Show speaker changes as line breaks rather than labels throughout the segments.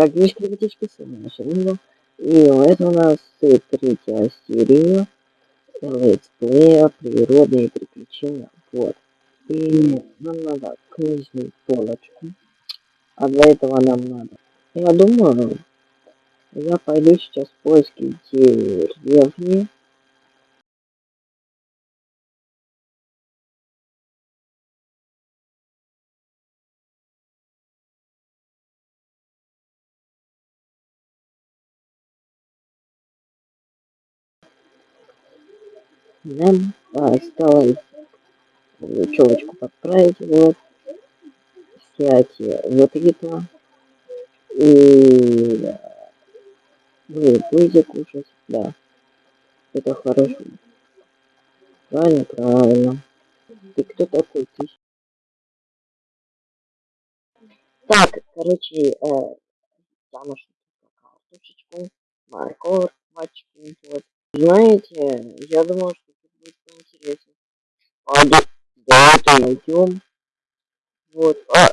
как две критические сильные И это у нас третья серия летсплея природные приключения. Вот. И нам надо книжную полочку. А для этого нам надо. Я думаю, я пойду сейчас в поиски деревни. Нам осталось челочку подправить, вот, снять вот это, и вы будете кушать, да, это хорошо. Правильно, правильно. Ты кто такой? Ты? Так, короче, э, я нашел картошечку, морковочку, вот. Знаете, я думал, что будет. А, да, да, это найдем. Вот. А,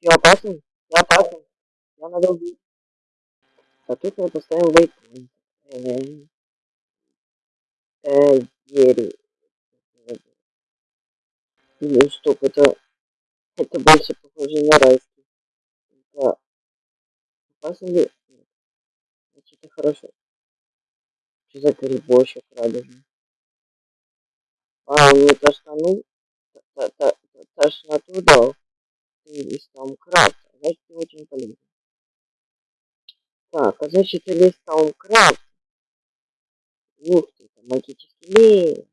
я опасный? Я опасный. Я надо убить. А тут мы поставим вейпоинт. Э, э. Или стоп, это... Это больше похоже на райский. Это... Опасно ли? Значит, это хорошо. Что за грибочек радужный? А, он мне тошнанул, тошноту дал. Лист Thaumcraft. Значит, очень полезно. Так, а значит, лист Thaumcraft. Ух ты, это магический лес.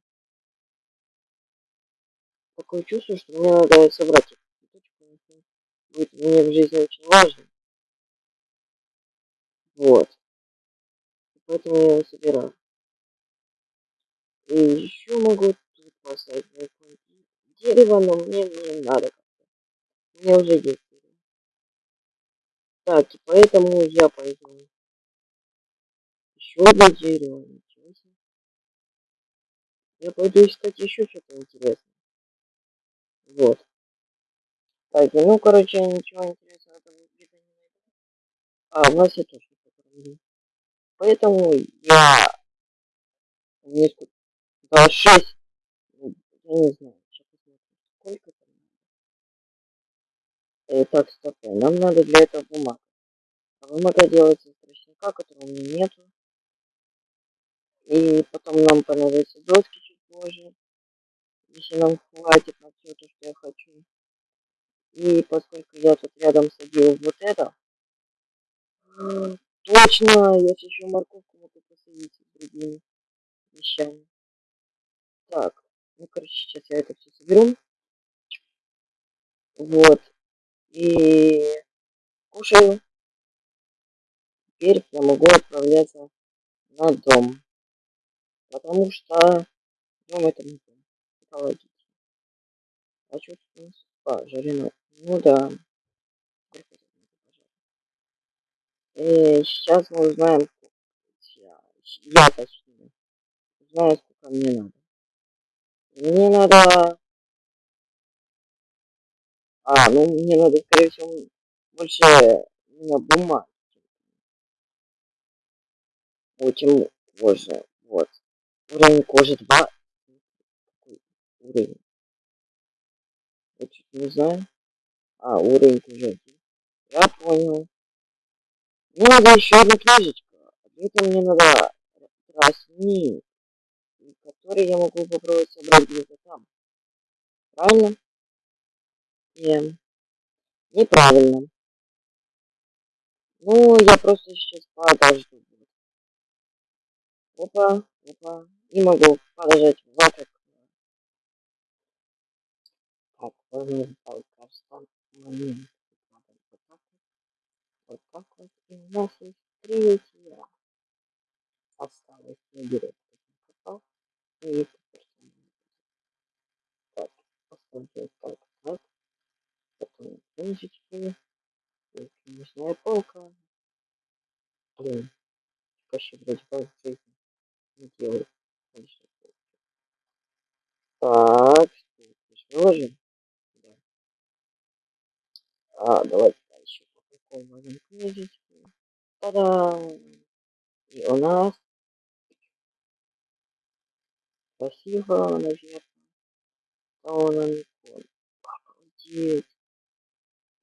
Такое чувство, что мне надо собрать эту цветочку. Будет мне в жизни очень важно. Вот. Поэтому я его собираю. И еще могу поставить дерево, но мне не надо как-то. У меня уже есть дерево. Так, и поэтому я пойду. Еще одно дерево. Ничего себе. Я пойду искать еще что-то интересное. Вот. Так, ну, короче, ничего интересного там где-то не найду. А, у нас я тоже что-то Поэтому я несколько... Да, шесть. Я не знаю. Сколько там надо? Э, так, стоп. Нам надо для этого бумага. А бумага делается из тростника, которого у меня нету. И потом нам понадобятся доски чуть позже. Если нам хватит на все то, что я хочу. И поскольку я тут рядом садил вот это, точно, я еще морковку могу посадить с другими вещами. Так, ну, короче, сейчас я это все соберу. Вот. И кушаю. Теперь я могу отправляться на дом. Потому что дом это не дом. Это логично. А что у нас? А. Ну да. И сейчас мы узнаем, я точнее, знаю, сколько мне надо. Мне надо... А, ну мне надо, скорее всего, больше на бумаге. Очень позже. Вот. Уровень кожи 2. Какой уровень? Я чуть не знаю. А, уровень кожи 1. Я понял. Мне надо еще одна книжечка. Это мне надо тростник, который я могу попробовать собрать где-то там. Правильно? Нет. Неправильно. Ну, я просто сейчас подожду. Опа, опа. Не могу подождать вокруг. Так, возьмем что момент. Вот так вот. И у нас есть третья. Осталось наберет. Попал. И теперь так, поставьте так, так. Потом книжечки. И книжная полка. Блин. Вообще, вроде как жизни не делает. Так, что выложим? Да. А, давайте дальше. упакованным книжечки. Та-да! И у нас красиво, наверное. он Обалдеть.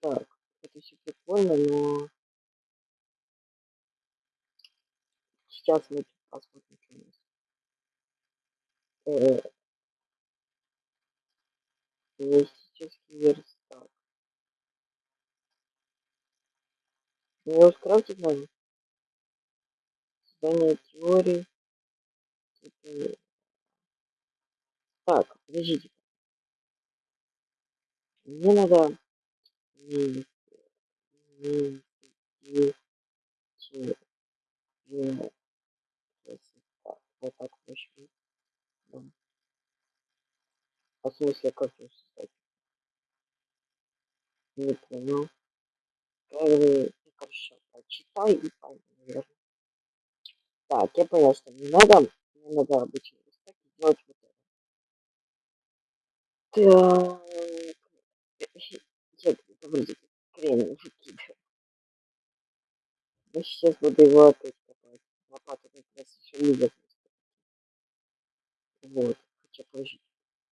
Так, это все прикольно, но сейчас мы посмотрим, что у нас. Э, мистический верстак. Мне его скрафтить надо? Создание теории. Типа... Так, подождите. Мне надо... Вот так проще. А в смысле, как его создать? Не понял. Первый, короче, прочитай и наверное. Так, я понял, что мне надо, мне надо обычно сделать Так. Нет, подождите, крем выкидываю. Я сейчас буду его опять копать. Лопата как раз еще не Вот, хотя подождите.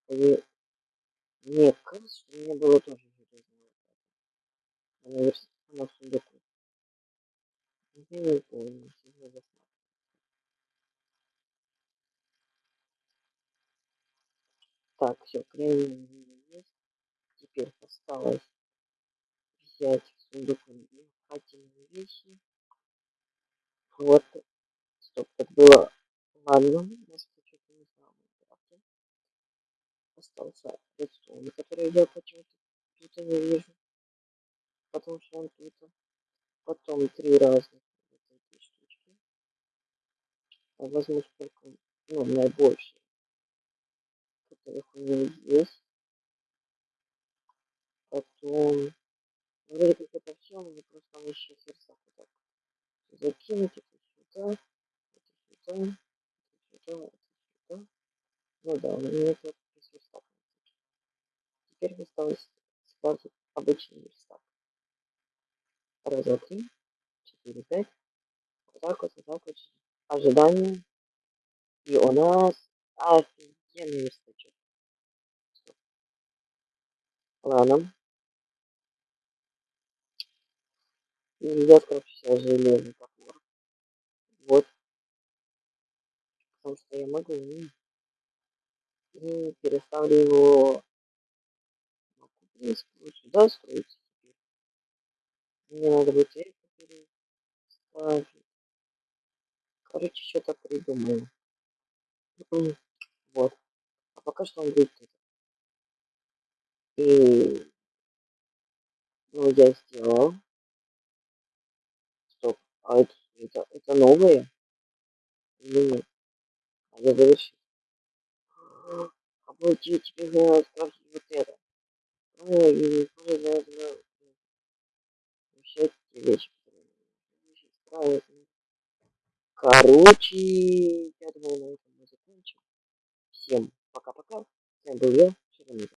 И... Мне кажется, что у меня было тоже железная лопата. Она, она в сундуку. Я не помню, Так, все, кремень есть. Теперь осталось взять сундук дыхательные вещи. Вот. Стоп, так было. Ладно, может что-то не знаю. Остался редстоун, который я почему-то тут не вижу. Потому что он тут. Потом три разных вот эти штучки. А возьму сколько, ну, наибольшие. Меня есть. Потом Вроде как это все, мне просто там сердца вот так закинуть это сюда, это сюда, это сюда, это сюда. Ну да, у меня это верстак. Теперь осталось скрафтить обычный верстак. Раз, два, три, четыре, пять. Вот так вот, вот так вот. Ожидание. И у нас офигенный верстачок. Ладно. Нельзя скрафтить железный топор. Вот. Потому что я могу. И переставлю его в принципе лучше да строить теперь. Мне надо будет эльфа переставить. Короче, что-то придумаю. Вот. А пока что он будет это. И ну я сделал. Стоп. А это, это, это новое? Или нет? А я завершил. Обалдеть, теперь надо скрафтить вот это. Ой, и тоже нужно вообще эти вещи. Короче, я думаю, на этом мы закончим. Всем пока-пока. С вами был я, Шеремит.